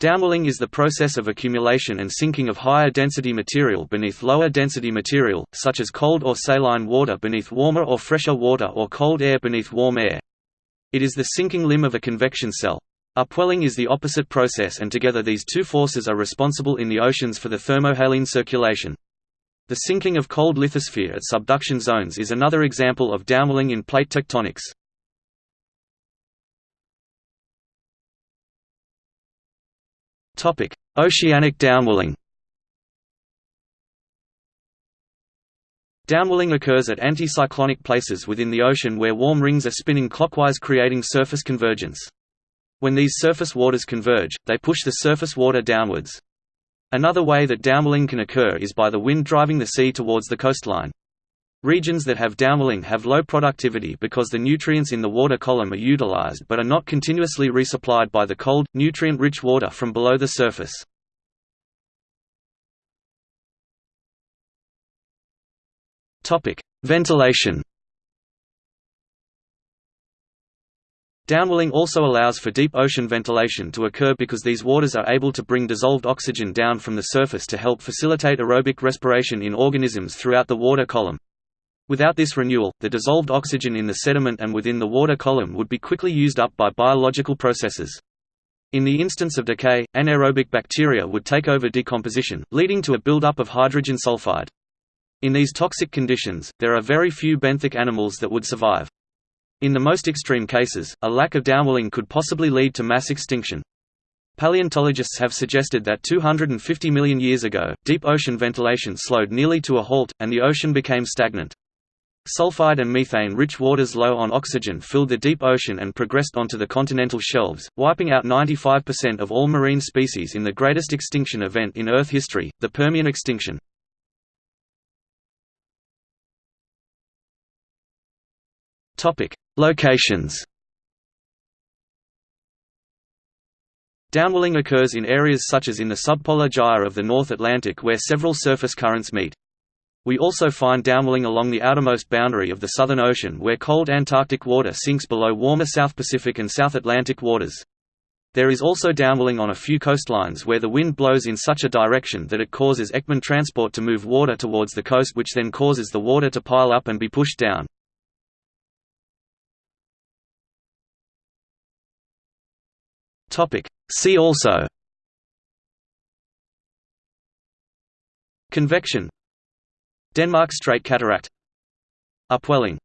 Downwelling is the process of accumulation and sinking of higher density material beneath lower density material, such as cold or saline water beneath warmer or fresher water or cold air beneath warm air. It is the sinking limb of a convection cell. Upwelling is the opposite process and together these two forces are responsible in the oceans for the thermohaline circulation. The sinking of cold lithosphere at subduction zones is another example of downwelling in plate tectonics. Oceanic downwelling. Downwelling occurs at anticyclonic places within the ocean where warm rings are spinning clockwise creating surface convergence. When these surface waters converge, they push the surface water downwards. Another way that downwelling can occur is by the wind driving the sea towards the coastline. Regions that have downwelling have low productivity because the nutrients in the water column are utilized but are not continuously resupplied by the cold, nutrient-rich water from below the surface. Ventilation Downwelling also allows for deep ocean ventilation to occur because these waters are able to bring dissolved oxygen down from the surface to help facilitate aerobic respiration in organisms throughout the water column. Without this renewal, the dissolved oxygen in the sediment and within the water column would be quickly used up by biological processes. In the instance of decay, anaerobic bacteria would take over decomposition, leading to a buildup of hydrogen sulfide. In these toxic conditions, there are very few benthic animals that would survive. In the most extreme cases, a lack of downwelling could possibly lead to mass extinction. Paleontologists have suggested that 250 million years ago, deep ocean ventilation slowed nearly to a halt, and the ocean became stagnant. Sulfide and methane-rich waters low on oxygen filled the deep ocean and progressed onto the continental shelves, wiping out 95% of all marine species in the greatest extinction event in Earth history, the Permian extinction. Locations Downwelling occurs in areas such as in the subpolar gyre of the North Atlantic where several surface currents meet. We also find downwelling along the outermost boundary of the Southern Ocean where cold Antarctic water sinks below warmer South Pacific and South Atlantic waters. There is also downwelling on a few coastlines where the wind blows in such a direction that it causes Ekman transport to move water towards the coast which then causes the water to pile up and be pushed down. See also Convection Denmark Strait Cataract. Upwelling